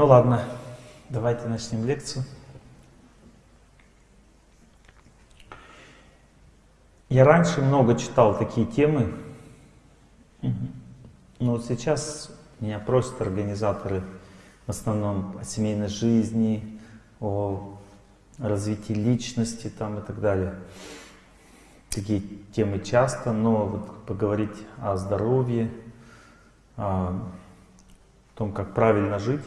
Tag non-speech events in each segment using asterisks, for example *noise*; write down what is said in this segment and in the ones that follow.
Ну ладно, давайте начнем лекцию. Я раньше много читал такие темы, но вот сейчас меня просят организаторы в основном о семейной жизни, о развитии личности там и так далее. Такие темы часто, но вот поговорить о здоровье, о том, как правильно жить,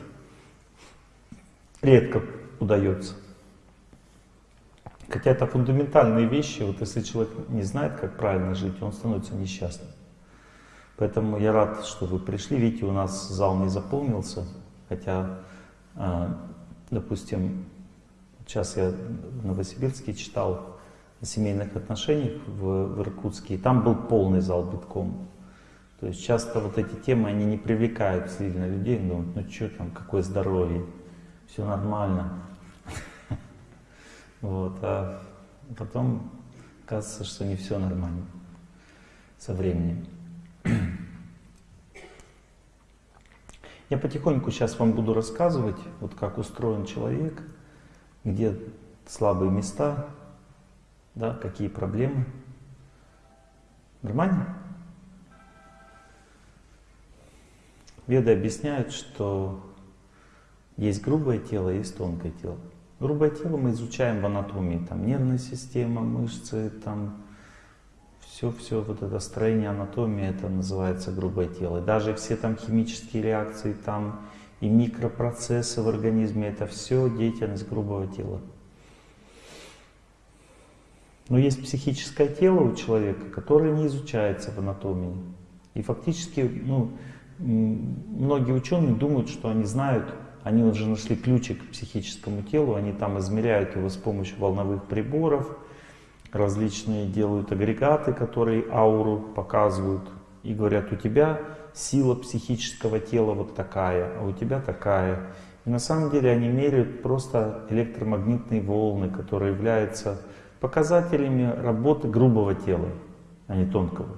редко удается. Хотя это фундаментальные вещи, вот если человек не знает, как правильно жить, он становится несчастным. Поэтому я рад, что вы пришли. Видите, у нас зал не заполнился, хотя, а, допустим, сейчас я в Новосибирске читал о семейных отношениях в, в Иркутске, и там был полный зал битком. То есть часто вот эти темы, они не привлекают сильно людей, думают, ну что там, какое здоровье, все нормально. *laughs* Вот, а потом кажется, что не все нормально со временем. *clears throat* Я потихоньку сейчас вам буду рассказывать, вот как устроен человек, где слабые места, да, какие проблемы. Нормально? Веды объясняют, что есть грубое тело, есть тонкое тело. Грубое тело мы изучаем в анатомии, там нервная система, мышцы, там все-все, вот это строение анатомии, это называется грубое тело. И даже все там химические реакции, там и микропроцессы в организме, это все деятельность грубого тела. Но есть психическое тело у человека, которое не изучается в анатомии. И фактически, ну, многие ученые думают, что они знают они уже нашли ключик к психическому телу, они там измеряют его с помощью волновых приборов, различные делают агрегаты, которые ауру показывают, и говорят, у тебя сила психического тела вот такая, а у тебя такая. И на самом деле они меряют просто электромагнитные волны, которые являются показателями работы грубого тела, а не тонкого.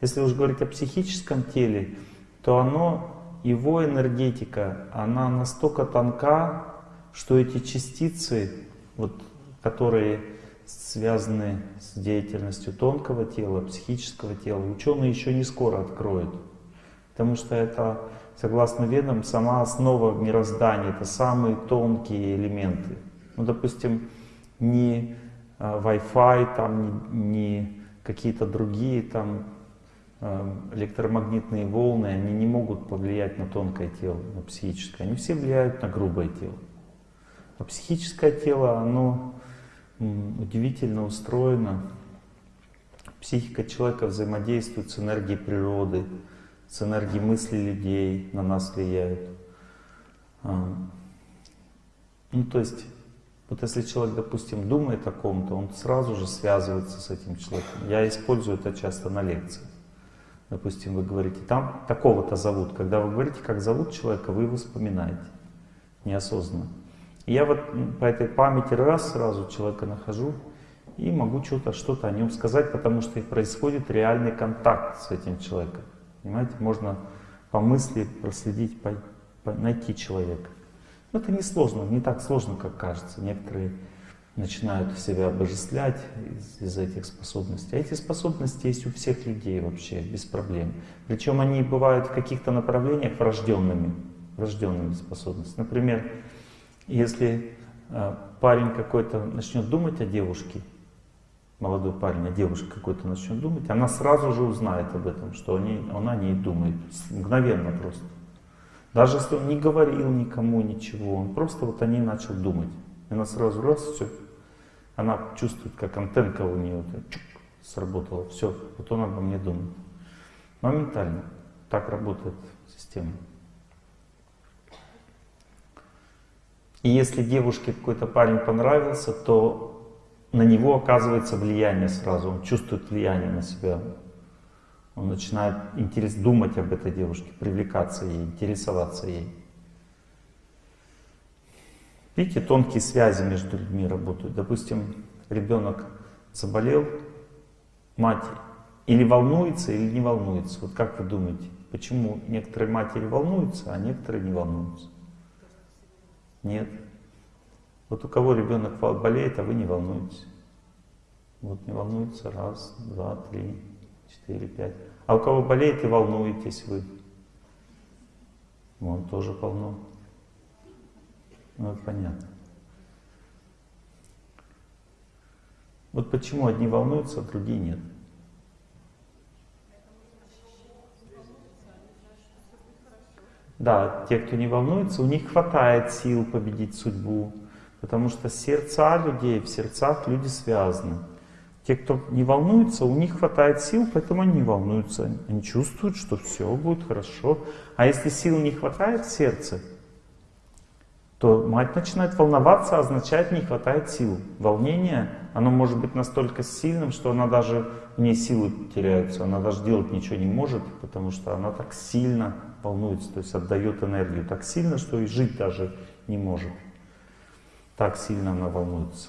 Если уж говорить о психическом теле, то оно его энергетика, она настолько тонка, что эти частицы, вот, которые связаны с деятельностью тонкого тела, психического тела, ученые еще не скоро откроют. Потому что это, согласно ведам, сама основа мироздания, это самые тонкие элементы. Ну, допустим, не а, Wi-Fi, там, не, не какие-то другие там электромагнитные волны, они не могут повлиять на тонкое тело, на психическое. Они все влияют на грубое тело. А психическое тело, оно удивительно устроено. Психика человека взаимодействует с энергией природы, с энергией мысли людей, на нас влияет. Эм, ну, то есть, вот если человек, допустим, думает о ком-то, он сразу же связывается с этим человеком. Я использую это часто на лекциях. Допустим, вы говорите, там такого-то зовут. Когда вы говорите, как зовут человека, вы его вспоминаете неосознанно. И я вот по этой памяти раз сразу человека нахожу и могу что-то что о нем сказать, потому что происходит реальный контакт с этим человеком. Понимаете, можно по мысли проследить, по, по, найти человека. Но это не сложно, не так сложно, как кажется. Некоторые начинают себя обожествлять из, из этих способностей. А эти способности есть у всех людей вообще, без проблем. Причем они бывают в каких-то направлениях врожденными, врожденными способностями. Например, если э, парень какой-то начнет думать о девушке, молодой парень, а девушка какой-то начнет думать, она сразу же узнает об этом, что они, он о ней думает, мгновенно просто. Даже если он не говорил никому ничего, он просто вот о ней начал думать. И она сразу раз, все, она чувствует, как антенка у нее чук, сработала. Все, вот он обо мне думает. Моментально. Так работает система. И если девушке какой-то парень понравился, то на него оказывается влияние сразу. Он чувствует влияние на себя. Он начинает интерес, думать об этой девушке, привлекаться ей, интересоваться ей. Видите, тонкие связи между людьми работают. Допустим, ребенок заболел, мать или волнуется, или не волнуется. Вот как вы думаете, почему некоторые матери волнуются, а некоторые не волнуются? Нет. Вот у кого ребенок болеет, а вы не волнуетесь. Вот не волнуется раз, два, три, четыре, пять. А у кого болеет и волнуетесь вы? Вон тоже полно. Ну, понятно. Вот почему одни волнуются, а другие нет. Да, те, кто не волнуется, у них хватает сил победить судьбу, потому что сердца людей, в сердцах люди связаны. Те, кто не волнуется, у них хватает сил, поэтому они не волнуются. Они чувствуют, что все будет хорошо. А если сил не хватает в сердце, то мать начинает волноваться, означает не хватает сил. Волнение, оно может быть настолько сильным, что она даже, в ней силы теряются, она даже делать ничего не может, потому что она так сильно волнуется, то есть отдает энергию так сильно, что и жить даже не может. Так сильно она волнуется.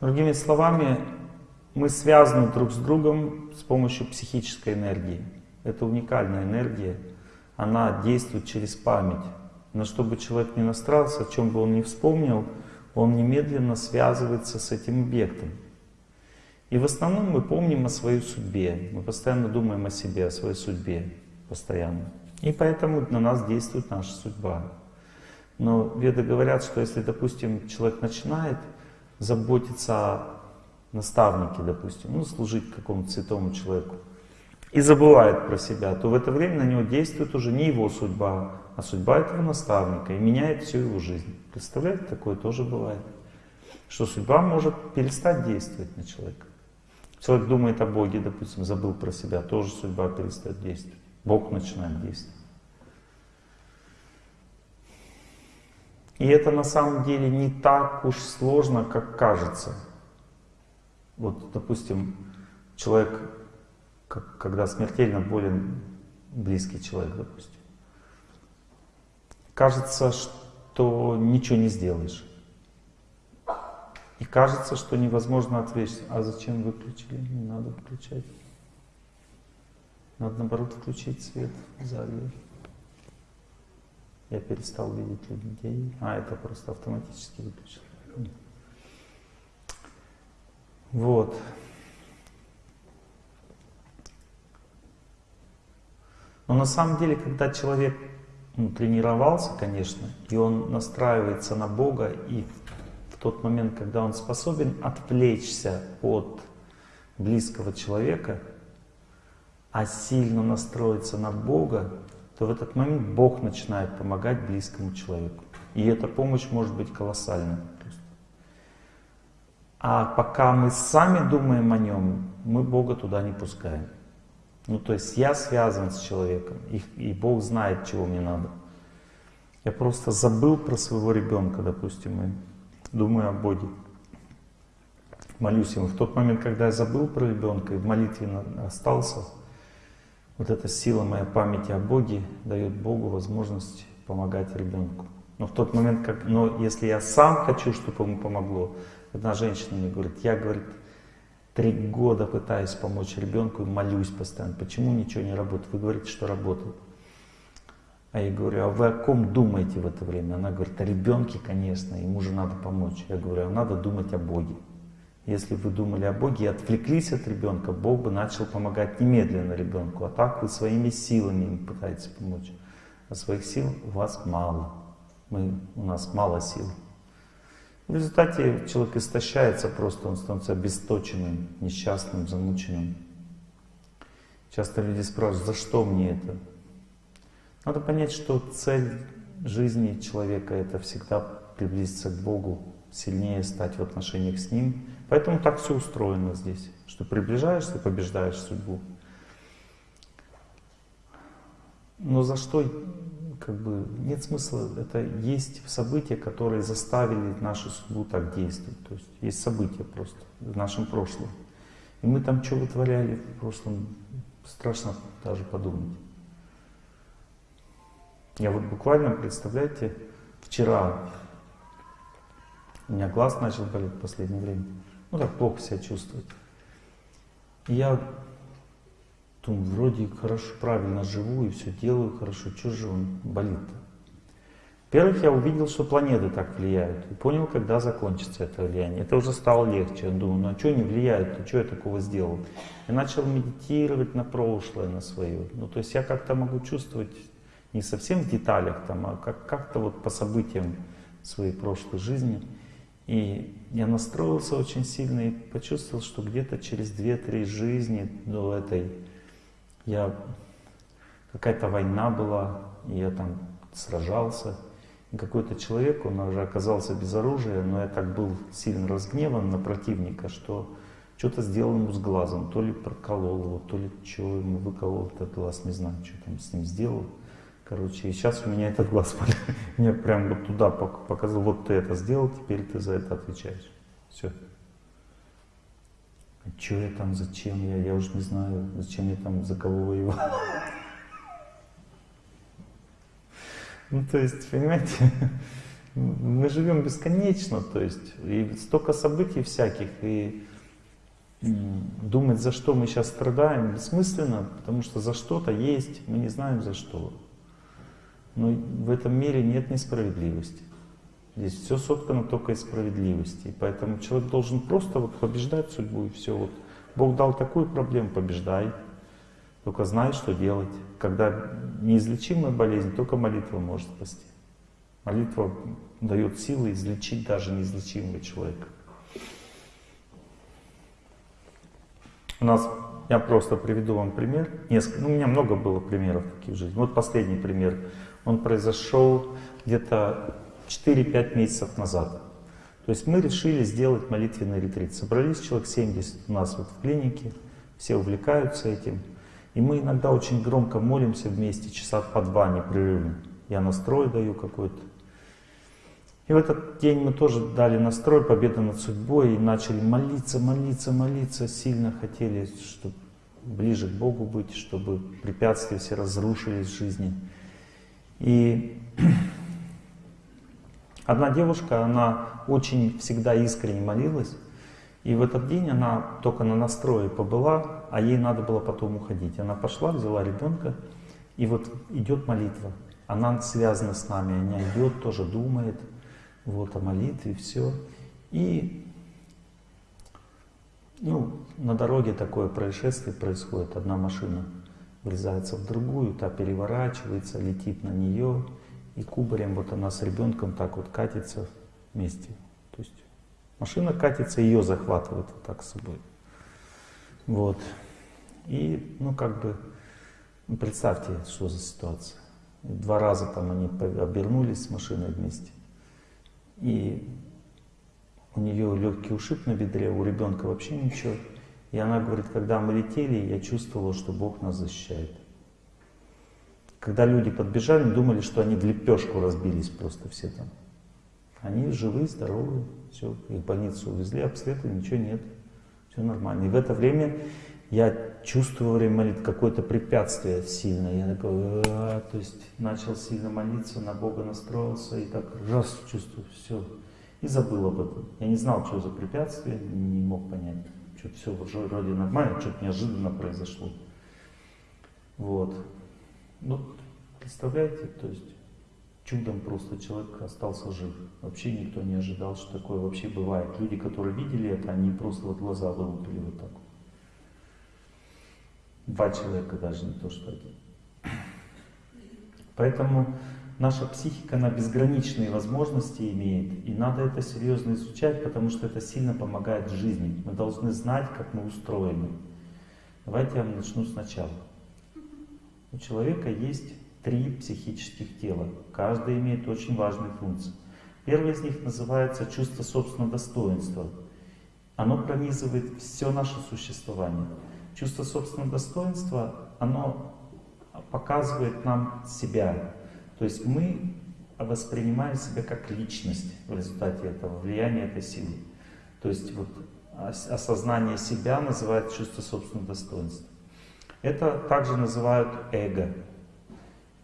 Другими словами, мы связаны друг с другом с помощью психической энергии. Это уникальная энергия, она действует через память. Но чтобы человек не настраивался, о чем бы он ни вспомнил, он немедленно связывается с этим объектом. И в основном мы помним о своей судьбе, мы постоянно думаем о себе, о своей судьбе, постоянно. И поэтому на нас действует наша судьба. Но веды говорят, что если, допустим, человек начинает заботиться о наставнике, допустим, ну, служить какому-то святому человеку, и забывает про себя, то в это время на него действует уже не его судьба, а судьба этого наставника, и меняет всю его жизнь. Представляете, такое тоже бывает. Что судьба может перестать действовать на человека. Человек думает о Боге, допустим, забыл про себя, тоже судьба перестает действовать. Бог начинает действовать. И это на самом деле не так уж сложно, как кажется. Вот, допустим, человек, когда смертельно болен близкий человек, допустим, кажется, что ничего не сделаешь. И кажется, что невозможно ответить. А зачем выключили? Не надо выключать. Надо наоборот включить свет в зале. Я перестал видеть людей. А, это просто автоматически выключил. Вот. Но на самом деле, когда человек ну, тренировался, конечно, и он настраивается на Бога, и в тот момент, когда он способен отвлечься от близкого человека, а сильно настроиться на Бога, то в этот момент Бог начинает помогать близкому человеку. И эта помощь может быть колоссальной. А пока мы сами думаем о нем, мы Бога туда не пускаем. Ну, то есть я связан с человеком, и, и Бог знает, чего мне надо. Я просто забыл про своего ребенка, допустим, и думаю о Боге. Молюсь ему. В тот момент, когда я забыл про ребенка и в молитве остался, вот эта сила моей памяти о Боге дает Богу возможность помогать ребенку. Но в тот момент, как, но если я сам хочу, чтобы ему помогло, одна женщина мне говорит, я, говорит, три года пытаюсь помочь ребенку и молюсь постоянно. Почему ничего не работает? Вы говорите, что работает. А я говорю, а вы о ком думаете в это время? Она говорит, о ребенке, конечно, ему же надо помочь. Я говорю, а надо думать о Боге. Если вы думали о Боге и отвлеклись от ребенка, Бог бы начал помогать немедленно ребенку. А так вы своими силами им пытаетесь помочь. А своих сил у вас мало. Мы, у нас мало сил. В результате человек истощается просто, он становится обесточенным, несчастным, замученным. Часто люди спрашивают, за что мне это? Надо понять, что цель жизни человека это всегда приблизиться к Богу, сильнее стать в отношениях с Ним, Поэтому так все устроено здесь, что приближаешься, побеждаешь судьбу. Но за что, как бы, нет смысла, это есть события, которые заставили нашу судьбу так действовать. То есть есть события просто в нашем прошлом. И мы там что вытворяли в прошлом, страшно даже подумать. Я вот буквально, представляете, вчера у меня глаз начал болеть в последнее время ну так плохо себя чувствует. Я думаю, вроде хорошо, правильно живу и все делаю хорошо, что же он болит-то? Во-первых, я увидел, что планеты так влияют. И понял, когда закончится это влияние. Это уже стало легче. Я думаю, ну а что они влияют? Ну что я такого сделал? Я начал медитировать на прошлое, на свое. Ну то есть я как-то могу чувствовать не совсем в деталях, там, а как- как-то вот по событиям своей прошлой жизни. И я настроился очень сильно и почувствовал, что где-то через 2-3 жизни до этой я какая-то война была, и я там сражался. И какой-то человек, он уже оказался без оружия, но я так был сильно разгневан на противника, что что-то сделал ему с глазом, то ли проколол его, то ли что ему выколол этот глаз, не знаю, что там с ним сделал. Короче, и сейчас у меня этот глаз *laughs* мне прям вот туда показал, вот ты это сделал, теперь ты за это отвечаешь. Все. А что я там, зачем я, я уже не знаю, зачем я там, за кого воевал. Ну, то есть, понимаете, мы живем бесконечно, то есть, и столько событий всяких, и думать, за что мы сейчас страдаем, бессмысленно, потому что за что-то есть, мы не знаем за что. Но в этом мире нет несправедливости. Здесь все соткано только из справедливости. И поэтому человек должен просто вот побеждать судьбу и все. Вот Бог дал такую проблему, побеждай. Только знай, что делать. Когда неизлечимая болезнь, только молитва может спасти. Молитва дает силы излечить даже неизлечимого человека. У нас, я просто приведу вам пример. Несколько, ну, у меня много было примеров таких в жизни. Вот последний пример он произошел где-то 4-5 месяцев назад. То есть мы решили сделать молитвенный ретрит. Собрались человек 70 у нас вот в клинике, все увлекаются этим. И мы иногда очень громко молимся вместе, часа по два непрерывно. Я настрой даю какой-то. И в этот день мы тоже дали настрой, победа над судьбой, и начали молиться, молиться, молиться. Сильно хотели, чтобы ближе к Богу быть, чтобы препятствия все разрушились в жизни. И одна девушка, она очень всегда искренне молилась, и в этот день она только на настрое побыла, а ей надо было потом уходить. Она пошла, взяла ребенка, и вот идет молитва. Она связана с нами, она идет, тоже думает вот, о молитве, все. И ну, на дороге такое происшествие происходит, одна машина врезается в другую, та переворачивается, летит на нее, и кубарем вот она с ребенком так вот катится вместе. То есть машина катится, ее захватывает вот так с собой. Вот. И, ну, как бы, ну, представьте, что за ситуация. Два раза там они обернулись с машиной вместе. И у нее легкий ушиб на бедре, у ребенка вообще ничего. И она говорит, когда мы летели, я чувствовала, что Бог нас защищает. Когда люди подбежали, думали, что они в лепешку разбились просто все там. Они живы, здоровы, все, их в больницу увезли, обследовали, ничего нет, все нормально. И в это время я чувствую во время молитвы какое-то препятствие сильное. Я такой, а, то есть начал сильно молиться, на Бога настроился и так раз чувствую, все. И забыл об этом. Я не знал, что за препятствие, не мог понять что-то все вроде нормально, что-то неожиданно произошло. Вот. Ну, представляете, то есть чудом просто человек остался жив. Вообще никто не ожидал, что такое вообще бывает. Люди, которые видели это, они просто вот глаза вылупили вот так. Два человека даже, не то что один. Поэтому наша психика, она безграничные возможности имеет, и надо это серьезно изучать, потому что это сильно помогает в жизни. Мы должны знать, как мы устроены. Давайте я начну сначала. У человека есть три психических тела. Каждое имеет очень важные функции. Первое из них называется чувство собственного достоинства. Оно пронизывает все наше существование. Чувство собственного достоинства, оно показывает нам себя, то есть мы воспринимаем себя как личность в результате этого, влияния этой силы. То есть вот осознание себя называют чувство собственного достоинства. Это также называют эго.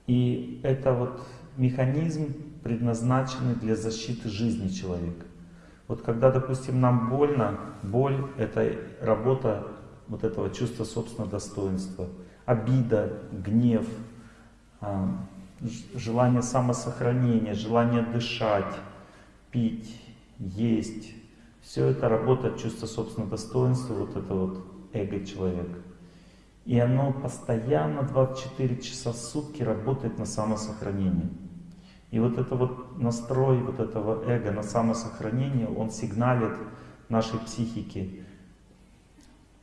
И это вот механизм, предназначенный для защиты жизни человека. Вот когда, допустим, нам больно, боль — это работа вот этого чувства собственного достоинства. Обида, гнев, желание самосохранения, желание дышать, пить, есть. Все это работает чувство собственного достоинства, вот это вот эго человека. И оно постоянно 24 часа в сутки работает на самосохранение. И вот это вот настрой вот этого эго на самосохранение, он сигналит нашей психике.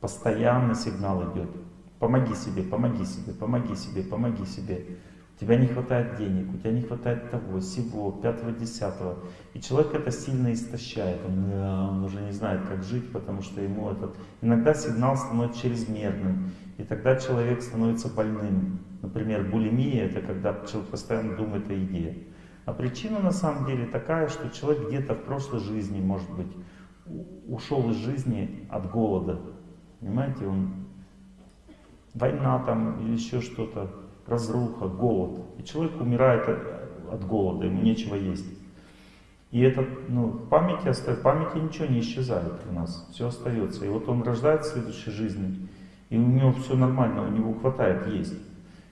Постоянный сигнал идет. Помоги себе, помоги себе, помоги себе, помоги себе. Тебя не хватает денег, у тебя не хватает того, всего, пятого, десятого. И человек это сильно истощает. Он, он уже не знает, как жить, потому что ему этот... Иногда сигнал становится чрезмерным. И тогда человек становится больным. Например, булимия — это когда человек постоянно думает о еде. А причина на самом деле такая, что человек где-то в прошлой жизни, может быть, ушел из жизни от голода. Понимаете, он война там или еще что-то, разруха, голод. И человек умирает от голода, ему нечего есть. И это, ну, в памяти остается, в памяти ничего не исчезает у нас, все остается. И вот он рождается в следующей жизни, и у него все нормально, у него хватает есть.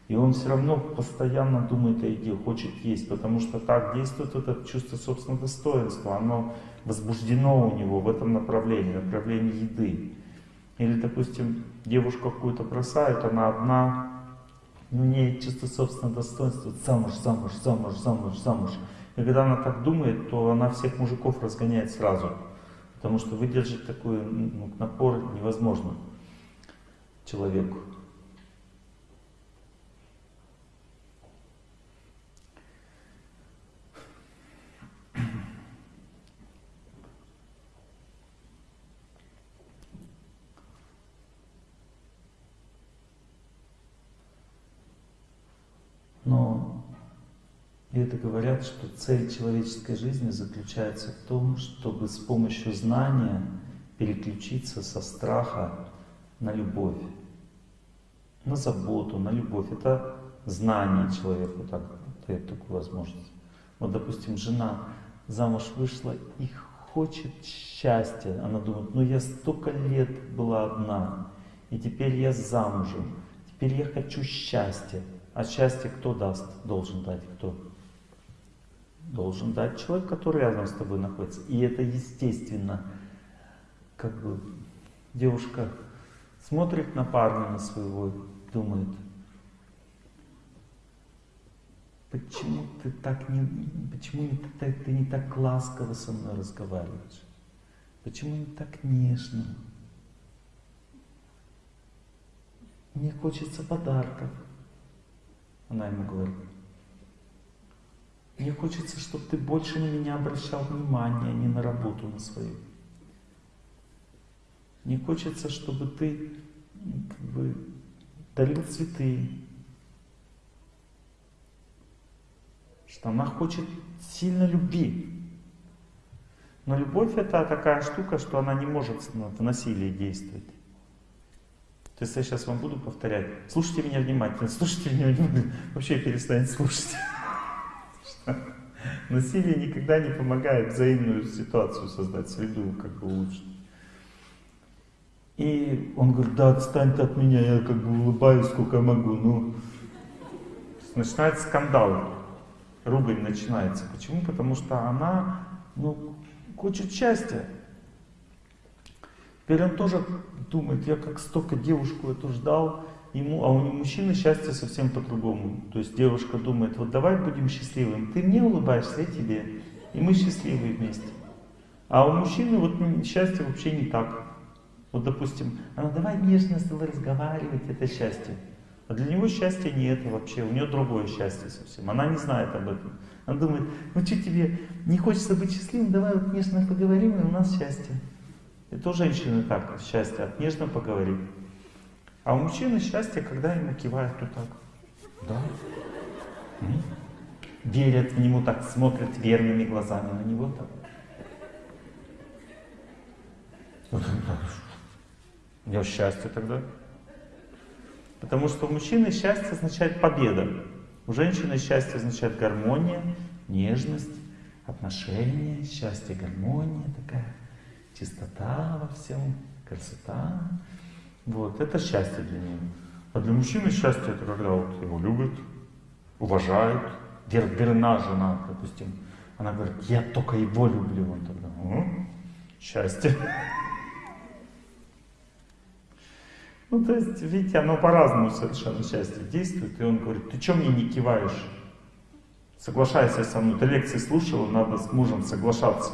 И он все равно постоянно думает о еде, хочет есть, потому что так действует это чувство собственного достоинства, оно возбуждено у него в этом направлении, направлении еды. Или, допустим, девушку какую-то бросают, она одна, у нее чувство собственного достоинства, замуж, замуж, замуж, замуж, замуж. И когда она так думает, то она всех мужиков разгоняет сразу. Потому что выдержать такой напор невозможно человеку. Но и это говорят, что цель человеческой жизни заключается в том, чтобы с помощью знания переключиться со страха на любовь, на заботу, на любовь. Это знание человеку так, дает такую возможность. Вот, допустим, жена замуж вышла и хочет счастья. Она думает, ну я столько лет была одна, и теперь я замужем, теперь я хочу счастья. А счастье кто даст, должен дать кто? Должен дать человек, который рядом с тобой находится. И это естественно. Как бы девушка смотрит на парня на своего, думает, почему ты так не, почему не, ты, ты не так ласково со мной разговариваешь? Почему не так нежно? Мне хочется подарков. Она ему говорит, мне хочется, чтобы ты больше на меня обращал внимание, а не на работу на свою. Мне хочется, чтобы ты как бы, дарил цветы. Что она хочет сильно любви. Но любовь это такая штука, что она не может в насилии действовать. То есть я сейчас вам буду повторять, слушайте меня внимательно, слушайте меня внимательно, вообще перестаньте слушать. *laughs* Насилие никогда не помогает взаимную ситуацию создать, среду как бы улучшить. И он говорит, да, отстань ты от меня, я как бы улыбаюсь, сколько могу. Ну, начинается скандал, ругань начинается. Почему? Потому что она, ну, хочет счастья. Теперь он тоже думает, я как столько девушку эту ждал, ему, а у мужчины счастье совсем по-другому. То есть девушка думает, вот давай будем счастливым, ты мне улыбаешься, я тебе, и мы счастливы вместе. А у мужчины вот счастье вообще не так. Вот допустим, она давай нежно с тобой разговаривать, это счастье. А для него счастья нет вообще, у нее другое счастье совсем. Она не знает об этом. Она думает, ну что тебе, не хочется быть счастливым, давай вот нежно поговорим, и у нас счастье. Это у женщины так, счастье, от нежно поговорить. А у мужчины счастье, когда ему кивают вот так. Да. Верят в него так, смотрят верными глазами на него так. У него счастье тогда. Потому что у мужчины счастье означает победа. У женщины счастье означает гармония, нежность, отношения, счастье, гармония такая чистота во всем, красота. Вот, это счастье для него. А для мужчины счастье это когда вот его любят, уважают. Верна жена, допустим. Она говорит, я только его люблю. Он тогда, М? счастье. Ну, то есть, видите, оно по-разному совершенно счастье действует. И он говорит, ты что мне не киваешь? Соглашайся со мной. Ты лекции слушала, надо с мужем соглашаться.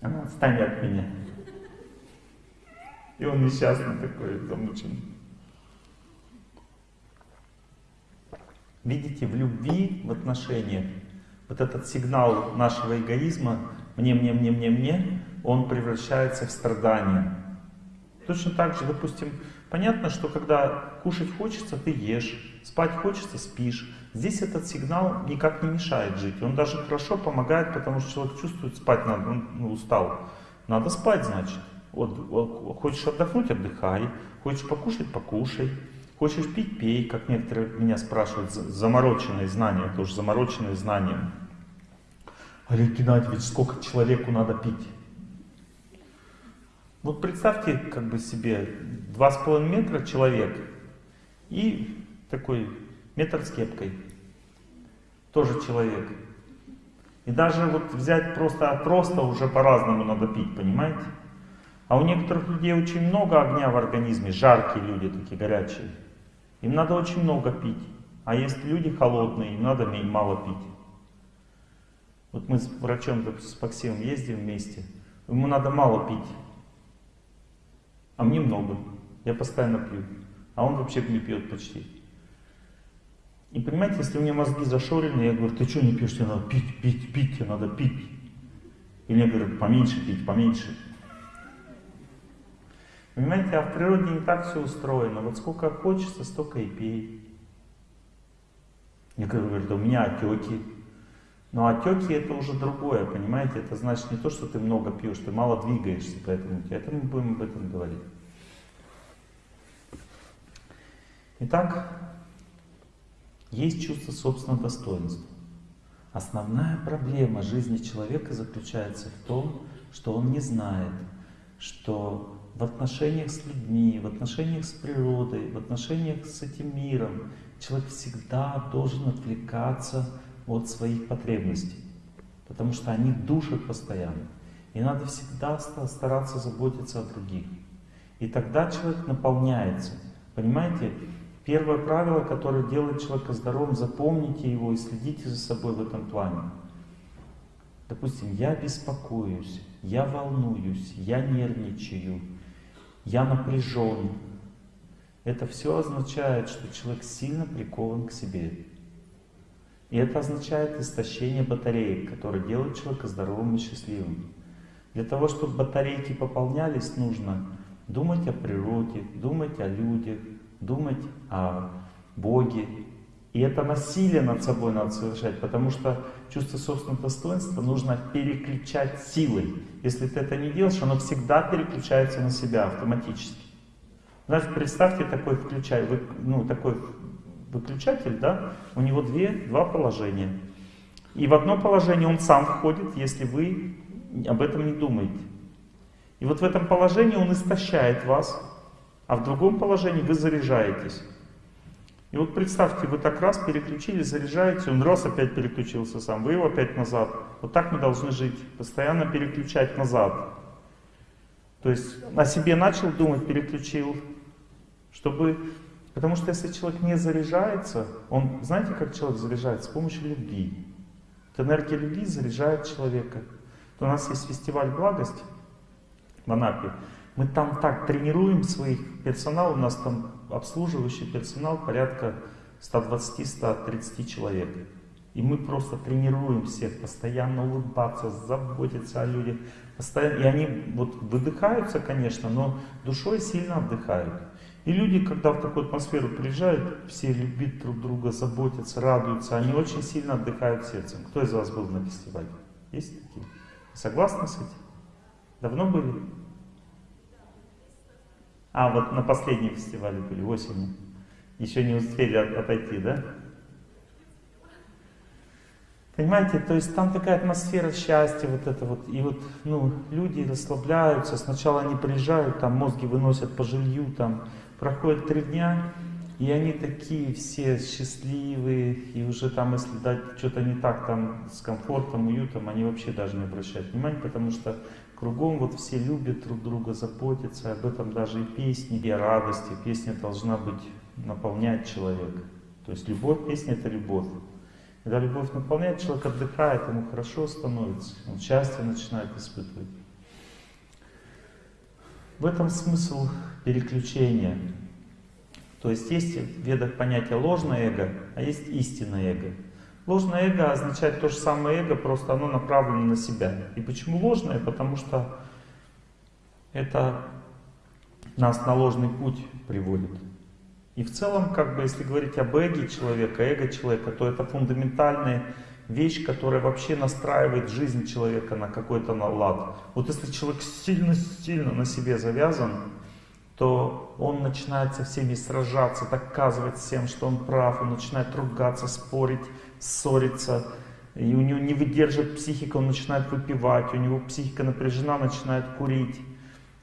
Она, отстань от меня. И он несчастный такой, замученный. Видите, в любви, в отношениях, вот этот сигнал нашего эгоизма, мне, мне, мне, мне, мне, он превращается в страдание. Точно так же, допустим, понятно, что когда кушать хочется, ты ешь, спать хочется, спишь. Здесь этот сигнал никак не мешает жить. Он даже хорошо помогает, потому что человек чувствует, спать надо, он ну, устал. Надо спать, значит. Вот, хочешь отдохнуть, отдыхай. Хочешь покушать, покушай. Хочешь пить, пей, как некоторые меня спрашивают, замороченные знания, тоже замороченные знания. Олег Геннадьевич, сколько человеку надо пить? Вот представьте как бы себе два с половиной метра человек и такой метр с кепкой. Тоже человек. И даже вот взять просто от роста уже по-разному надо пить, понимаете? А у некоторых людей очень много огня в организме, жаркие люди такие, горячие. Им надо очень много пить. А есть люди холодные, им надо мало пить. Вот мы с врачом, с Максимом ездим вместе, ему надо мало пить, а мне много. Я постоянно пью, а он вообще не пьет почти. И понимаете, если у меня мозги зашорены, я говорю, ты что не пьешь, тебе надо пить, пить, пить, тебе надо пить. И мне говорят, поменьше пить, поменьше. Понимаете, а в природе не так все устроено. Вот сколько хочется, столько и пей. Некоторые говорят, у меня отеки. Но отеки это уже другое, понимаете? Это значит не то, что ты много пьешь, ты мало двигаешься, поэтому это мы будем об этом говорить. Итак, есть чувство собственного достоинства. Основная проблема жизни человека заключается в том, что он не знает, что в отношениях с людьми, в отношениях с природой, в отношениях с этим миром человек всегда должен отвлекаться от своих потребностей, потому что они душат постоянно. И надо всегда стараться заботиться о других. И тогда человек наполняется. Понимаете, первое правило, которое делает человека здоровым, запомните его и следите за собой в этом плане. Допустим, я беспокоюсь, я волнуюсь, я нервничаю, я напряжен. Это все означает, что человек сильно прикован к себе. И это означает истощение батареек, которое делает человека здоровым и счастливым. Для того, чтобы батарейки пополнялись, нужно думать о природе, думать о людях, думать о Боге. И это насилие над собой надо совершать, потому что чувство собственного достоинства нужно переключать силой. Если ты это не делаешь, оно всегда переключается на себя автоматически. Знаете, представьте такой включай, ну, такой выключатель, да, у него две, два положения. И в одно положение он сам входит, если вы об этом не думаете. И вот в этом положении он истощает вас, а в другом положении вы заряжаетесь. И вот представьте, вы так раз переключили, заряжаете, он раз опять переключился сам, вы его опять назад. Вот так мы должны жить, постоянно переключать назад. То есть о себе начал думать, переключил, чтобы Потому что если человек не заряжается, он, знаете, как человек заряжается? С помощью любви. Вот энергия любви заряжает человека. Вот у нас есть фестиваль благости в Анапе. Мы там так тренируем своих персонал, у нас там обслуживающий персонал порядка 120-130 человек. И мы просто тренируем всех, постоянно улыбаться, заботиться о людях. Постоянно, и они вот выдыхаются, конечно, но душой сильно отдыхают. И люди, когда в такую атмосферу приезжают, все любят друг друга, заботятся, радуются, они очень сильно отдыхают сердцем. Кто из вас был на фестивале? Есть такие? Согласны с этим? Давно были? А, вот на последнем фестивале были, осенью. Еще не успели отойти, да? Понимаете, то есть там такая атмосфера счастья, вот это вот, и вот, ну, люди расслабляются, сначала они приезжают, там мозги выносят по жилью, там, Проходит три дня, И они такие все счастливые, и уже там, если дать что-то не так там с комфортом, уютом, они вообще даже не обращают внимания, потому что кругом вот все любят друг друга, заботятся, об этом даже и песни, и радости. Песня должна быть, наполнять человека. То есть любовь, песня это любовь. Когда любовь наполняет, человек отдыхает, ему хорошо становится, он счастье начинает испытывать. В этом смысл переключения. То есть есть в ведах понятие ложное эго, а есть истинное эго. Ложное эго означает то же самое эго, просто оно направлено на себя. И почему ложное? Потому что это нас на ложный путь приводит. И в целом, как бы, если говорить об эге человека, эго человека, то это фундаментальная вещь, которая вообще настраивает жизнь человека на какой-то лад. Вот если человек сильно-сильно на себе завязан, то он начинает со всеми сражаться, доказывать всем, что он прав, он начинает ругаться, спорить, ссориться, и у него не выдерживает психика, он начинает выпивать, у него психика напряжена, начинает курить.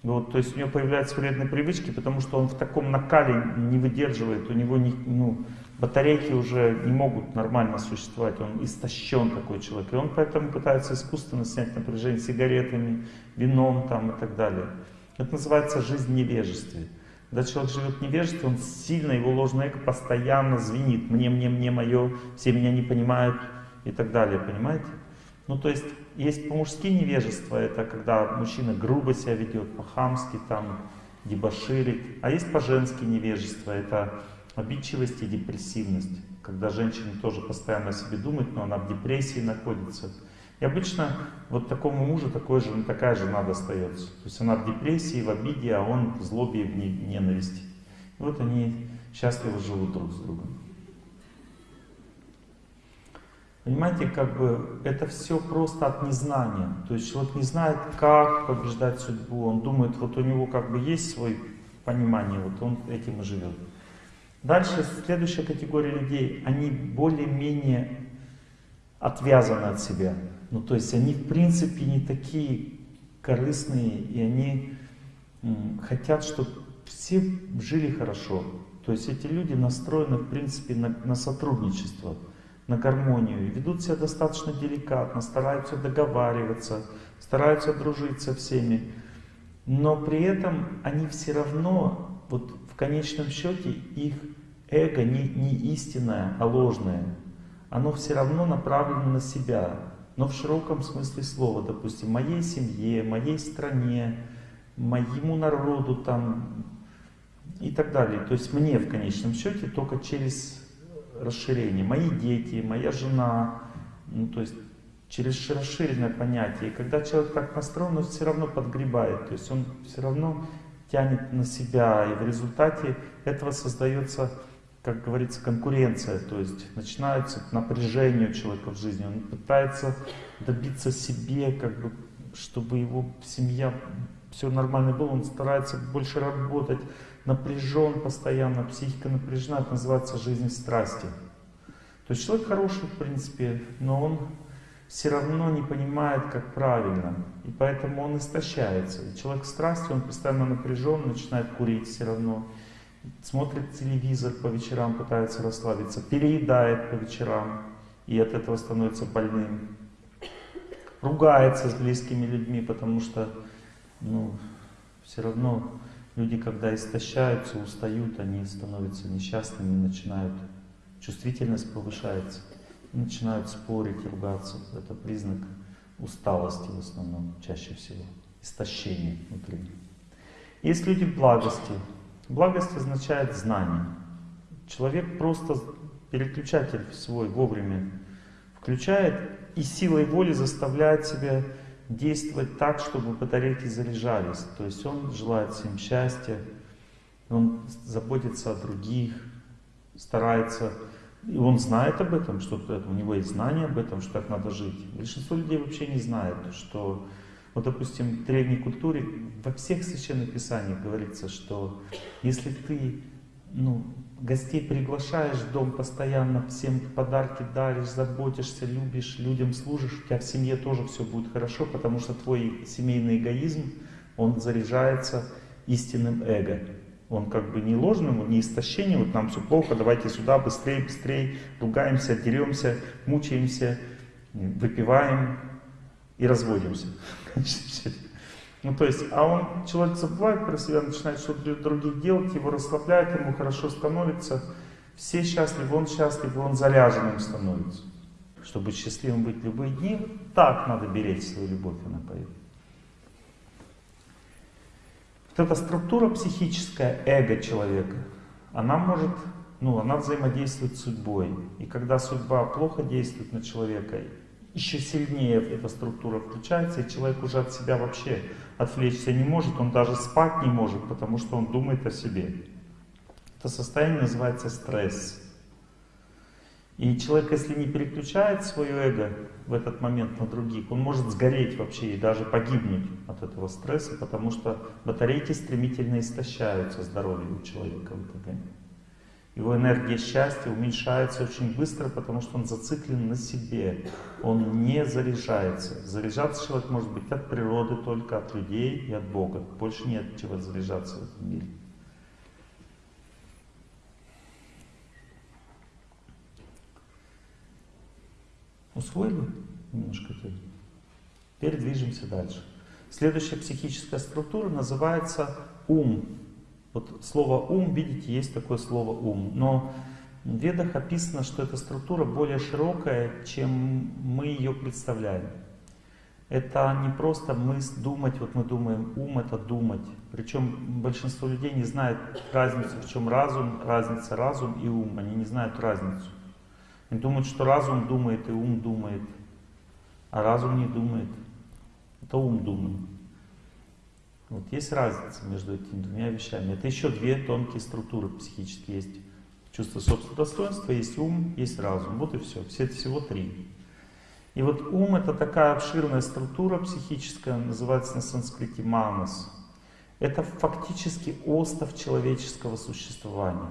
Вот, то есть у него появляются вредные привычки, потому что он в таком накале не выдерживает, у него не, ну, батарейки уже не могут нормально существовать, он истощен такой человек, и он поэтому пытается искусственно снять напряжение сигаретами, вином там, и так далее. Это называется жизнь невежестве. Когда человек живет он сильно, его ложное эго постоянно звенит. Мне, мне, мне, мое, все меня не понимают и так далее, понимаете? Ну, то есть, есть по-мужски невежество, это когда мужчина грубо себя ведет, по-хамски, там, дебоширит. А есть по-женски невежество, это обидчивость и депрессивность. Когда женщина тоже постоянно о себе думает, но она в депрессии находится. И обычно вот такому мужу такой же, такая жена достается. То есть она в депрессии, в обиде, а он в злобе и в ненависти. И вот они счастливо живут друг с другом. Понимаете, как бы это все просто от незнания. То есть человек не знает, как побеждать судьбу. Он думает, вот у него как бы есть свое понимание, вот он этим и живет. Дальше следующая категория людей, они более-менее отвязаны от себя. Ну, то есть они в принципе не такие корыстные, и они хотят, чтобы все жили хорошо. То есть эти люди настроены в принципе на, на сотрудничество, на гармонию, ведут себя достаточно деликатно, стараются договариваться, стараются дружить со всеми. Но при этом они все равно, вот в конечном счете, их эго не, не истинное, а ложное. Оно все равно направлено на себя но в широком смысле слова, допустим, моей семье, моей стране, моему народу там и так далее. То есть мне в конечном счете только через расширение. Мои дети, моя жена, ну, то есть через расширенное понятие. И когда человек так настроен, он все равно подгребает, то есть он все равно тянет на себя, и в результате этого создается как говорится, конкуренция, то есть начинается напряжение у человека в жизни, он пытается добиться себе, как бы, чтобы его семья, все нормально было, он старается больше работать, напряжен постоянно, психика напряжена, это называется жизнь страсти. То есть человек хороший, в принципе, но он все равно не понимает, как правильно, и поэтому он истощается. И человек в страсти, он постоянно напряжен, начинает курить все равно, смотрит телевизор по вечерам, пытается расслабиться, переедает по вечерам и от этого становится больным. Ругается с близкими людьми, потому что ну, все равно люди, когда истощаются, устают, они становятся несчастными, начинают, чувствительность повышается, начинают спорить, ругаться. Это признак усталости в основном, чаще всего, истощения внутри. Есть люди в благости, Благость означает знание. Человек просто переключатель свой вовремя включает и силой воли заставляет себя действовать так, чтобы батарейки заряжались. То есть он желает всем счастья, он заботится о других, старается, и он знает об этом, что у него есть знание об этом, что так надо жить. Большинство людей вообще не знает, что вот, допустим, в древней культуре во всех священных писаниях говорится, что если ты ну, гостей приглашаешь в дом постоянно, всем подарки даришь, заботишься, любишь, людям служишь, у тебя в семье тоже все будет хорошо, потому что твой семейный эгоизм, он заряжается истинным эго. Он как бы не ложным, не истощением, вот нам все плохо, давайте сюда, быстрее, быстрее, ругаемся, деремся, мучаемся, выпиваем и разводимся. *laughs* Ну, то есть, а он, человек забывает про себя, начинает что-то других делать, его расслабляет, ему хорошо становится, все счастливы, он счастлив, он заряженным становится. Чтобы счастливым быть любые дни, так надо беречь свою любовь, она поет. Вот эта структура психическая, эго человека, она может, ну, она взаимодействует с судьбой. И когда судьба плохо действует на человека, еще сильнее эта структура включается, и человек уже от себя вообще отвлечься не может, он даже спать не может, потому что он думает о себе. Это состояние называется стресс. И человек, если не переключает свое эго в этот момент на других, он может сгореть вообще и даже погибнуть от этого стресса, потому что батарейки стремительно истощаются, здоровье у человека в этот момент. Его энергия счастья уменьшается очень быстро, потому что он зациклен на себе. Он не заряжается. Заряжаться человек может быть от природы, только от людей и от Бога. Больше нет чего заряжаться в этом мире. Усвоили немножко это? Теперь движемся дальше. Следующая психическая структура называется ум. Вот слово ум, видите, есть такое слово ум. Но в ведах описано, что эта структура более широкая, чем мы ее представляем. Это не просто мы думать, вот мы думаем, ум это думать. Причем большинство людей не знает разницу, в чем разум, разница разум и ум. Они не знают разницу. Они думают, что разум думает и ум думает, а разум не думает. Это ум думает. Вот есть разница между этими двумя вещами. Это еще две тонкие структуры психические есть. Чувство собственного достоинства, есть ум, есть разум. Вот и все. Все всего три. И вот ум это такая обширная структура психическая, называется на санскрите манас. Это фактически остов человеческого существования.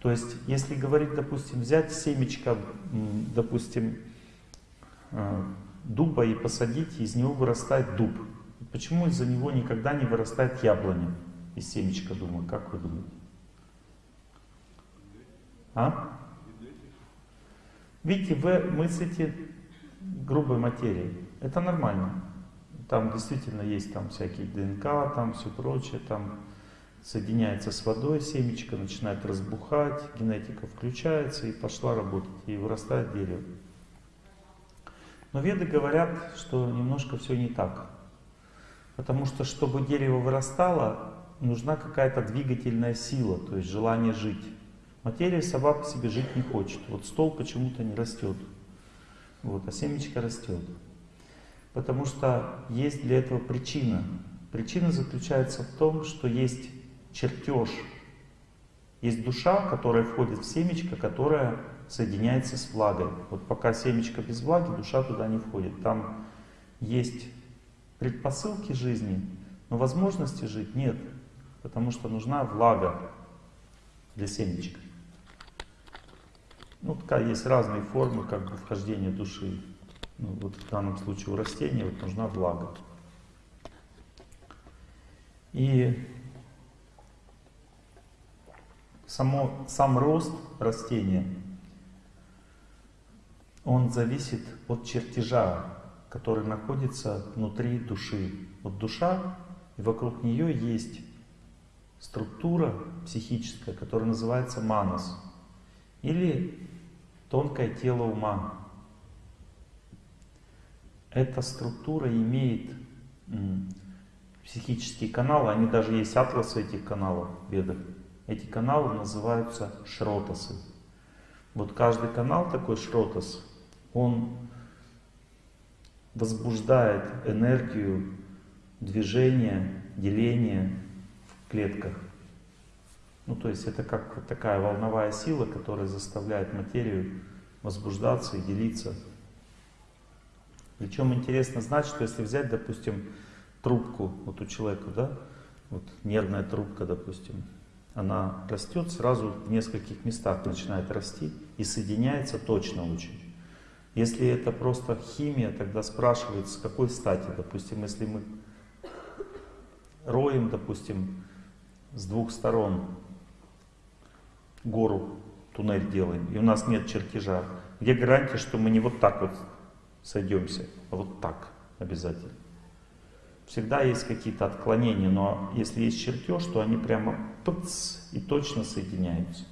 То есть, если говорить, допустим, взять семечко, допустим, э, дуба и посадить, из него вырастает дуб. Почему из-за него никогда не вырастает яблоня из семечка дуба? Как вы думаете? А? Видите, вы мыслите грубой материей. Это нормально. Там действительно есть там всякие ДНК, там все прочее, там соединяется с водой, семечко начинает разбухать, генетика включается и пошла работать, и вырастает дерево. Но веды говорят, что немножко все не так. Потому что, чтобы дерево вырастало, нужна какая-то двигательная сила, то есть желание жить. Материя по себе жить не хочет. Вот стол почему-то не растет, вот, а семечко растет. Потому что есть для этого причина. Причина заключается в том, что есть чертеж. Есть душа, которая входит в семечко, которая соединяется с влагой. Вот пока семечко без влаги, душа туда не входит. Там есть предпосылки жизни, но возможности жить нет, потому что нужна влага для семечка. Ну, такая есть разные формы как бы вхождения души. Ну, вот в данном случае у растения вот нужна влага. И само, сам рост растения, он зависит от чертежа, который находится внутри души. Вот душа, и вокруг нее есть структура психическая, которая называется манас, или тонкое тело ума. Эта структура имеет психические каналы, они даже есть атласы этих каналов в. Эти каналы называются шротасы. Вот каждый канал такой шротас, он возбуждает энергию движения, деления в клетках. Ну, то есть это как такая волновая сила, которая заставляет материю возбуждаться и делиться. Причем интересно знать, что если взять, допустим, трубку вот у человека, да, вот нервная трубка, допустим, она растет сразу в нескольких местах, начинает расти и соединяется точно очень. Если это просто химия, тогда спрашивается, с какой стати, допустим, если мы роем, допустим, с двух сторон гору, туннель делаем, и у нас нет чертежа, где гарантия, что мы не вот так вот сойдемся, а вот так обязательно. Всегда есть какие-то отклонения, но если есть чертеж, то они прямо пыц, и точно соединяются.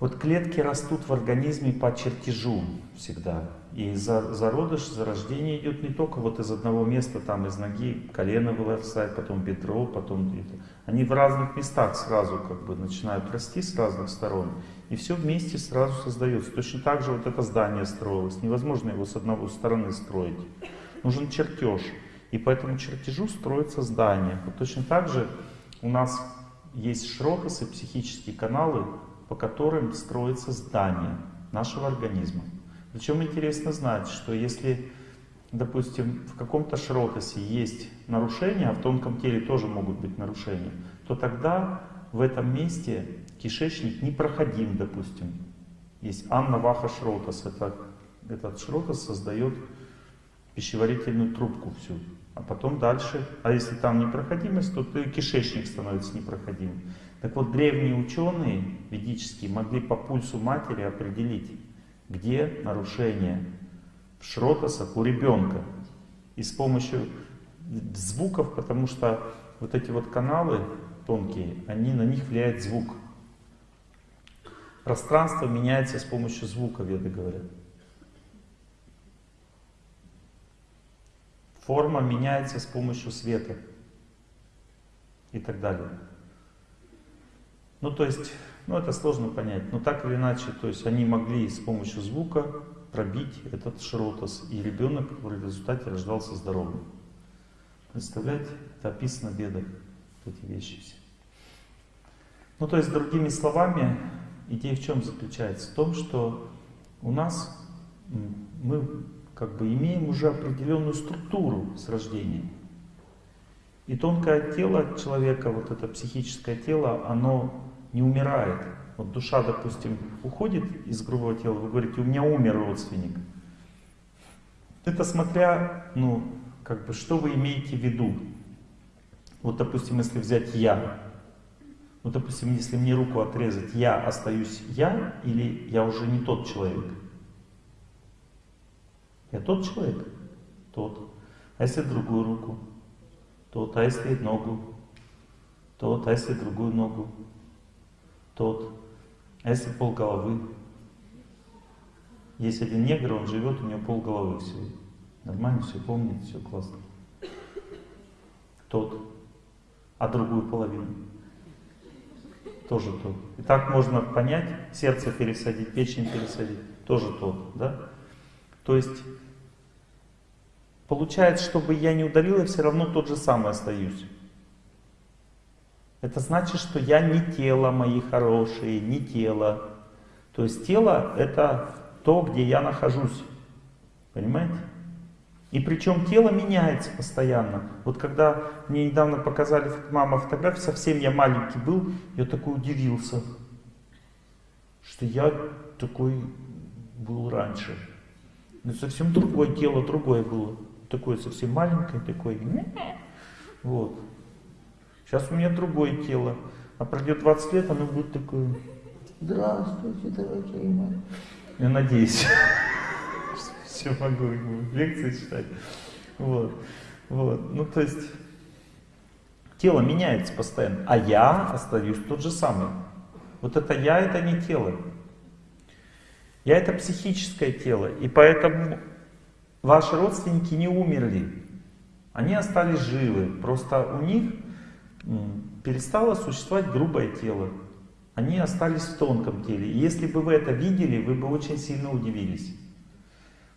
Вот клетки растут в организме по чертежу всегда. И за, зародыш, зарождение идет не только вот из одного места, там из ноги, колено вырастает, потом бедро, потом это. Они в разных местах сразу как бы начинают расти с разных сторон. И все вместе сразу создается. Точно так же вот это здание строилось. Невозможно его с одной стороны строить. Нужен чертеж. И по этому чертежу строится здание. Вот точно так же у нас есть шротасы, психические каналы, по которым строится здание нашего организма. Причем интересно знать, что если, допустим, в каком-то шротасе есть нарушения, а в тонком теле тоже могут быть нарушения, то тогда в этом месте кишечник непроходим, допустим. Есть Анна Ваха Шротас. Это, этот Шротас создает пищеварительную трубку всю. А потом дальше, а если там непроходимость, то и кишечник становится непроходимым. Так вот, древние ученые ведические могли по пульсу матери определить, где нарушение в шротасах у ребенка. И с помощью звуков, потому что вот эти вот каналы тонкие, они на них влияет звук. Пространство меняется с помощью звука, веды говорят. Форма меняется с помощью света и так далее. Ну, то есть, ну, это сложно понять, но так или иначе, то есть они могли с помощью звука пробить этот шротос, и ребенок в результате рождался здоровым. Представляете? Это описано в бедах, эти вещи все. Ну, то есть, другими словами, идея в чем заключается? В том, что у нас мы как бы имеем уже определенную структуру с рождения. И тонкое тело человека, вот это психическое тело, оно не умирает. Вот душа, допустим, уходит из грубого тела, вы говорите, у меня умер родственник. Это смотря, ну, как бы, что вы имеете в виду. Вот, допустим, если взять «я», ну, допустим, если мне руку отрезать, я остаюсь я или я уже не тот человек? Я тот человек? Тот. А если другую руку? Тот. А если ногу? Тот. А если другую ногу? Тот. А если пол головы? Есть один негр, он живет, у него пол головы все. Нормально все помнит, все классно. Тот. А другую половину? Тоже тот. И так можно понять, сердце пересадить, печень пересадить, тоже тот, да? То есть, получается, чтобы я не удалил, я все равно тот же самый остаюсь. Это значит, что я не тело, мои хорошие, не тело. То есть тело это то, где я нахожусь. Понимаете? И причем тело меняется постоянно. Вот когда мне недавно показали мама фотографии, совсем я маленький был, я такой удивился, что я такой был раньше. Но совсем другое тело, другое было. Такое совсем маленькое, такое. Вот. Сейчас у меня другое тело. А пройдет 20 лет, оно будет такое. Здравствуйте, дорогие мои. Я надеюсь *laughs* все могу лекции читать. Вот. Вот. Ну, то есть, тело меняется постоянно, а я остаюсь тот же самый. Вот это я, это не тело. Я это психическое тело, и поэтому ваши родственники не умерли. Они остались живы, просто у них перестало существовать грубое тело. Они остались в тонком теле. И если бы вы это видели, вы бы очень сильно удивились.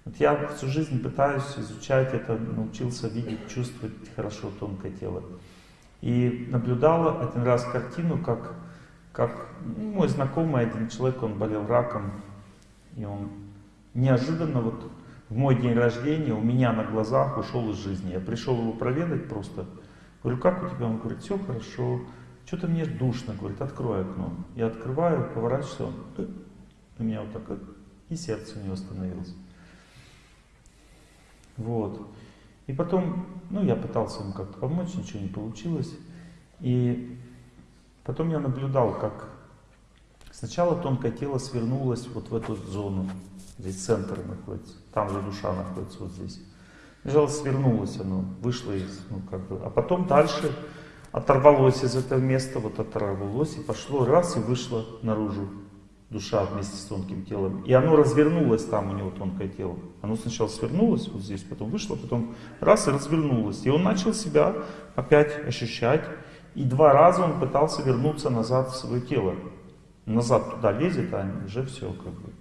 Вот я всю жизнь пытаюсь изучать это, научился видеть, чувствовать хорошо тонкое тело. И наблюдал один раз картину, как, как ну, мой знакомый один человек, он болел раком, и он неожиданно вот в мой день рождения у меня на глазах ушел из жизни. Я пришел его проведать просто. Говорю, как у тебя? Он говорит, все хорошо. Что-то мне душно, говорит, открой окно. Я открываю, поворачиваюсь, он «Э». у меня вот так и сердце у него остановилось. Вот. И потом, ну, я пытался ему как-то помочь, ничего не получилось. И потом я наблюдал, как сначала тонкое тело свернулось вот в эту зону. Здесь центр находится, там же душа находится, вот здесь. Сначала свернулось оно, вышло из, ну как бы, а потом дальше оторвалось из этого места, вот оторвалось и пошло раз и вышло наружу душа вместе с тонким телом. И оно развернулось там, у него тонкое тело. Оно сначала свернулось вот здесь, потом вышло, потом раз и развернулось. И он начал себя опять ощущать. И два раза он пытался вернуться назад в свое тело. Назад туда лезет, а уже все как бы.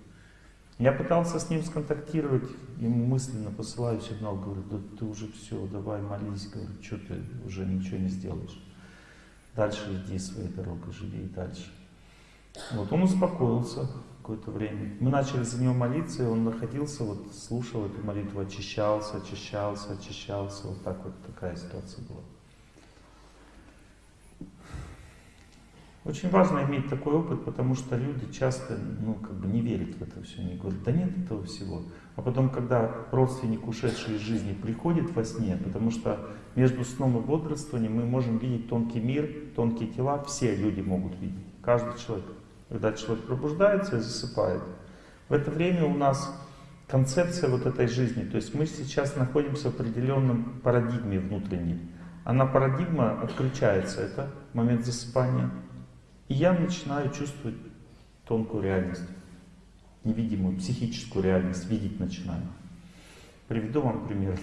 Я пытался с ним сконтактировать, ему мысленно посылаю сигнал, говорю, да ты уже все, давай молись, говорю, что ты уже ничего не сделаешь. Дальше иди своей дорогой, живи и дальше. Вот он успокоился какое-то время. Мы начали за него молиться, и он находился, вот слушал эту молитву, очищался, очищался, очищался. Вот так вот такая ситуация была. Очень важно иметь такой опыт, потому что люди часто ну, как бы не верят в это все. Они говорят, да нет этого всего. А потом, когда родственник, ушедший из жизни, приходит во сне, потому что между сном и бодрствованием мы можем видеть тонкий мир, тонкие тела, все люди могут видеть, каждый человек когда человек пробуждается и засыпает. В это время у нас концепция вот этой жизни, то есть мы сейчас находимся в определенном парадигме внутренней. Она парадигма отключается, это момент засыпания. И я начинаю чувствовать тонкую реальность, невидимую, психическую реальность, видеть начинаю. Приведу вам пример.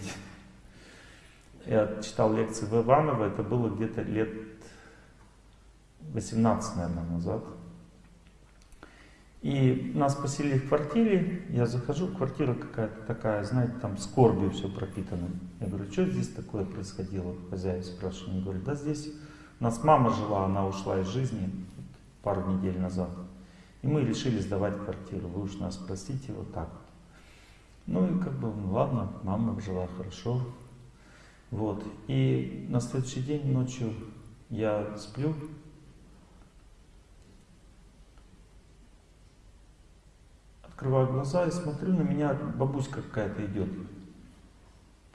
Я читал лекции в Иваново, это было где-то лет 18, наверное, назад. И нас поселили в квартире, я захожу, квартира какая-то такая, знаете, там скорбью все пропитано. Я говорю, что здесь такое происходило? Хозяин спрашивает, он говорит, да здесь у нас мама жила, она ушла из жизни пару недель назад. И мы решили сдавать квартиру, вы уж нас простите, вот так вот. Ну и как бы, ладно, мама жила хорошо. Вот. И на следующий день ночью я сплю, Открываю глаза и смотрю, на меня бабуська какая-то идет.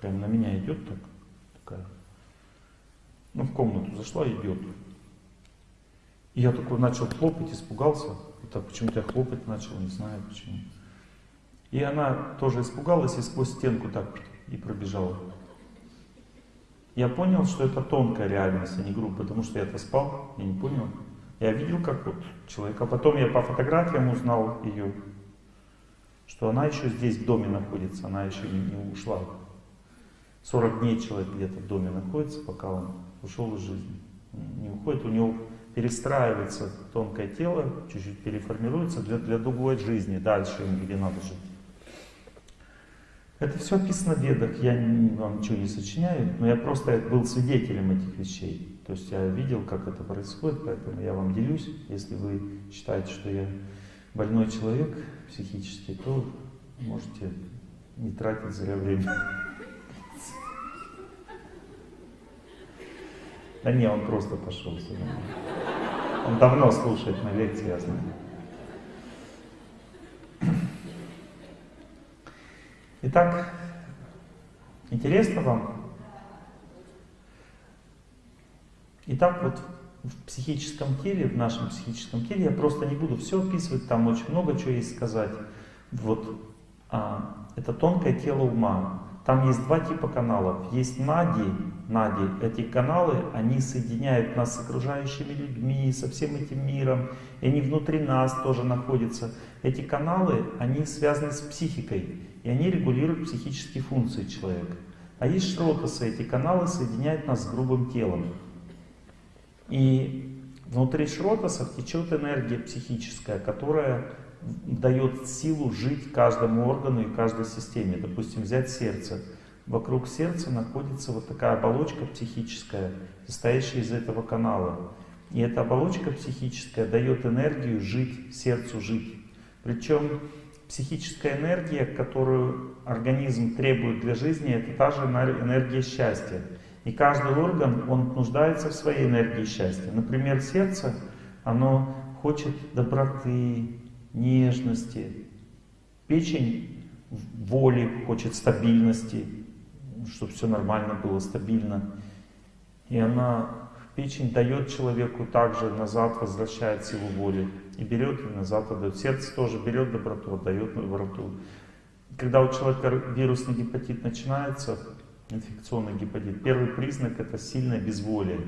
Прям на меня идет так, такая. Ну, в комнату зашла идет. И я такой начал хлопать, испугался. Так почему-то я хлопать начал, не знаю почему. И она тоже испугалась и сквозь стенку так и пробежала. Я понял, что это тонкая реальность, а не грубая, потому что я-то спал, я не понял. Я видел, как вот человек, а потом я по фотографиям узнал ее что она еще здесь в доме находится, она еще не ушла. 40 дней человек где-то в доме находится, пока он ушел из жизни. Не уходит, у него перестраивается тонкое тело, чуть-чуть переформируется для, для другой жизни, дальше где надо жить. Это все описано в ведах, я вам ничего не сочиняю, но я просто был свидетелем этих вещей. То есть я видел, как это происходит, поэтому я вам делюсь. Если вы считаете, что я больной человек психически, то можете не тратить зря время. Да не, он просто пошел сюда. Он давно слушает на лекции, я знаю. Итак, интересно вам? Итак, вот в психическом теле, в нашем психическом теле, я просто не буду все описывать, там очень много чего есть сказать. Вот, а, это тонкое тело ума. Там есть два типа каналов. Есть нади, нади. Эти каналы, они соединяют нас с окружающими людьми, со всем этим миром. И они внутри нас тоже находятся. Эти каналы, они связаны с психикой. И они регулируют психические функции человека. А есть шротасы, эти каналы соединяют нас с грубым телом. И внутри шротасов течет энергия психическая, которая дает силу жить каждому органу и каждой системе. Допустим, взять сердце. Вокруг сердца находится вот такая оболочка психическая, состоящая из этого канала. И эта оболочка психическая дает энергию жить, сердцу жить. Причем психическая энергия, которую организм требует для жизни, это та же энергия счастья. И каждый орган, он нуждается в своей энергии счастья. Например, сердце, оно хочет доброты, нежности. Печень воли, хочет стабильности, чтобы все нормально было, стабильно. И она Печень дает человеку также назад, возвращает силу воли. И берет, и назад отдает. Сердце тоже берет доброту, отдает доброту. Когда у человека вирусный гепатит начинается, инфекционный гепатит, первый признак это сильное безволие.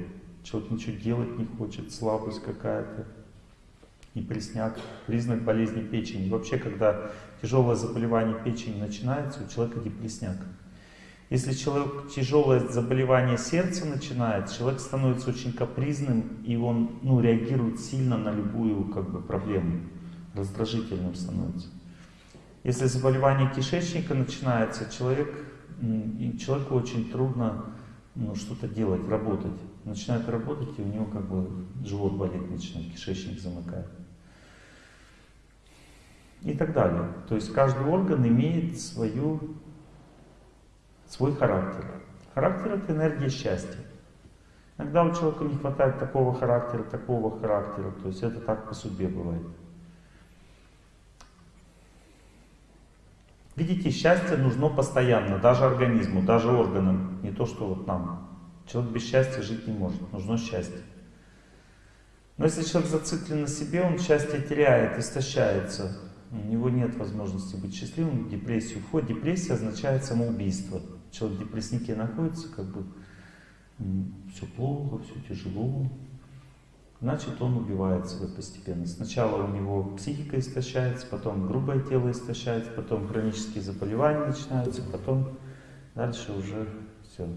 Человек ничего делать не хочет, слабость какая-то, непресняк, признак болезни печени. Вообще, когда тяжелое заболевание печени начинается, у человека депресняк. Если человек тяжелое заболевание сердца начинает, человек становится очень капризным, и он ну, реагирует сильно на любую как бы, проблему, раздражительным становится. Если заболевание кишечника начинается, человек, человеку очень трудно ну, что-то делать, работать. Начинает работать, и у него как бы живот болит начинает, кишечник замыкает. И так далее. То есть каждый орган имеет свою свой характер. Характер — это энергия счастья. Иногда у человека не хватает такого характера, такого характера, то есть это так по судьбе бывает. Видите, счастье нужно постоянно, даже организму, даже органам, не то что вот нам. Человек без счастья жить не может, нужно счастье. Но если человек зациклен на себе, он счастье теряет, истощается. У него нет возможности быть счастливым, депрессию входит. Депрессия означает самоубийство человек в депресснике находится, как бы все плохо, все тяжело, значит он убивает себя постепенно. Сначала у него психика истощается, потом грубое тело истощается, потом хронические заболевания начинаются, потом дальше уже все.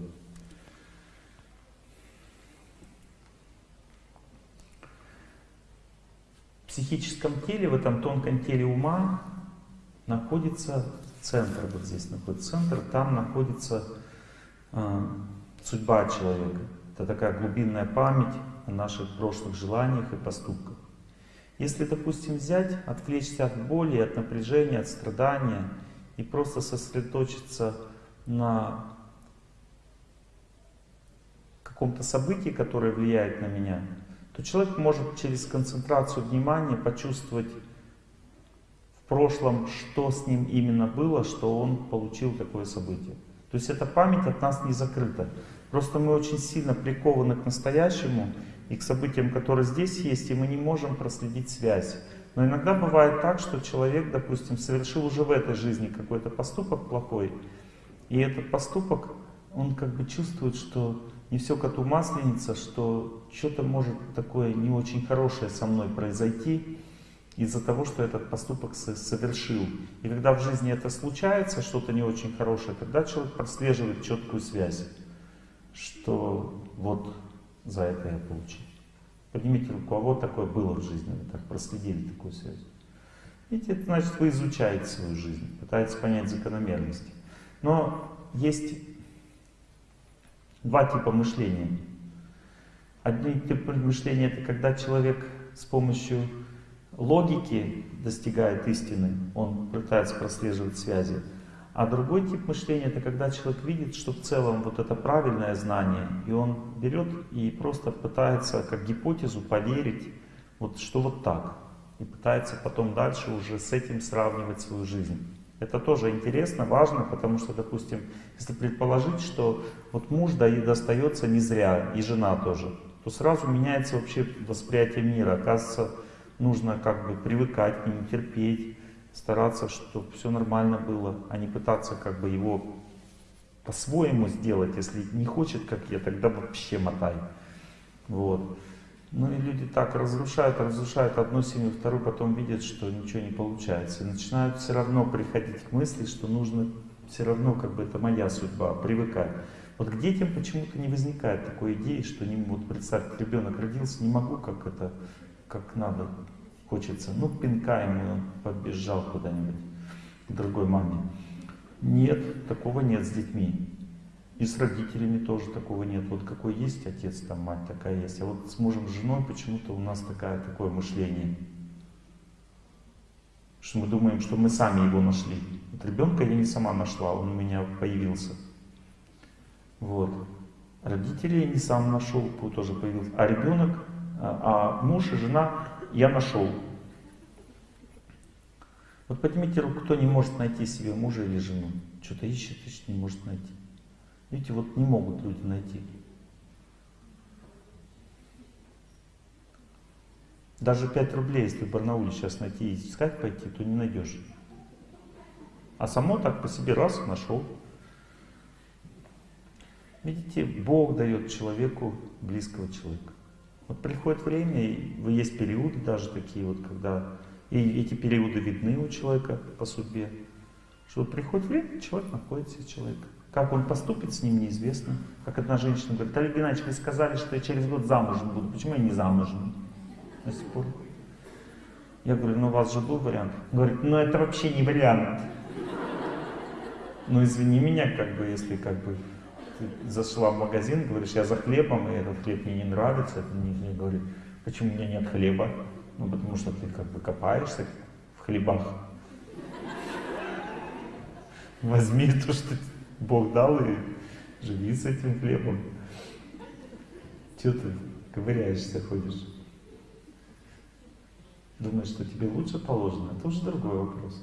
В психическом теле, в этом тонком теле ума находится центр, вот здесь находится центр, там находится э, судьба человека. Это такая глубинная память о наших прошлых желаниях и поступках. Если, допустим, взять, отвлечься от боли, от напряжения, от страдания и просто сосредоточиться на каком-то событии, которое влияет на меня, то человек может через концентрацию внимания почувствовать прошлом, что с ним именно было, что он получил такое событие. То есть эта память от нас не закрыта. Просто мы очень сильно прикованы к настоящему и к событиям, которые здесь есть, и мы не можем проследить связь. Но иногда бывает так, что человек, допустим, совершил уже в этой жизни какой-то поступок плохой, и этот поступок, он как бы чувствует, что не все коту масленица, что что-то может такое не очень хорошее со мной произойти, из-за того, что этот поступок совершил. И когда в жизни это случается, что-то не очень хорошее, тогда человек прослеживает четкую связь, что вот за это я получил. Поднимите руку, а вот такое было в жизни, вы так проследили такую связь. Видите, это значит, вы изучаете свою жизнь, пытаетесь понять закономерности. Но есть два типа мышления. Один тип мышления это когда человек с помощью логики достигает истины, он пытается прослеживать связи. А другой тип мышления это когда человек видит, что в целом вот это правильное знание, и он берет и просто пытается как гипотезу поверить, вот что вот так. И пытается потом дальше уже с этим сравнивать свою жизнь. Это тоже интересно, важно, потому что, допустим, если предположить, что вот муж достается не зря, и жена тоже, то сразу меняется вообще восприятие мира. Оказывается, нужно как бы привыкать к нему, терпеть, стараться, чтобы все нормально было, а не пытаться как бы его по-своему сделать. Если не хочет, как я, тогда вообще мотай. Вот. Ну и люди так разрушают, разрушают одну семью, вторую, потом видят, что ничего не получается. И начинают все равно приходить к мысли, что нужно все равно, как бы это моя судьба, привыкать. Вот к детям почему-то не возникает такой идеи, что не вот представьте, ребенок родился, не могу как это как надо хочется. Ну, пинка ему, он побежал куда-нибудь к другой маме. Нет, такого нет с детьми. И с родителями тоже такого нет. Вот какой есть отец, там мать такая есть. А вот с мужем, с женой почему-то у нас такая, такое мышление. Что мы думаем, что мы сами его нашли. Вот ребенка я не сама нашла, он у меня появился. Вот. Родителей я не сам нашел, тоже появился. А ребенок а муж и жена я нашел. Вот поднимите руку, кто не может найти себе мужа или жену. Что-то ищет, ищет, не может найти. Видите, вот не могут люди найти. Даже 5 рублей, если в Барнауле сейчас найти и искать пойти, то не найдешь. А само так по себе раз нашел. Видите, Бог дает человеку близкого человека. Вот приходит время, и есть периоды даже такие вот, когда и эти периоды видны у человека по судьбе, что приходит время, человек находит себе человека. Как он поступит с ним, неизвестно. Как одна женщина говорит, Олег Геннадьевич, вы сказали, что я через год замужем буду. Почему я не замужем до сих пор? Я говорю, ну у вас же был вариант. Он говорит, ну это вообще не вариант. Ну извини меня, как бы, если как бы ты зашла в магазин, говоришь, я за хлебом, и этот хлеб мне не нравится, это не, не говорит, почему у меня нет хлеба? Ну потому что ты как бы копаешься в хлебах. Возьми то, что Бог дал, и живи с этим хлебом. Чего ты ковыряешься, ходишь? Думаешь, что тебе лучше положено? Это уже другой вопрос.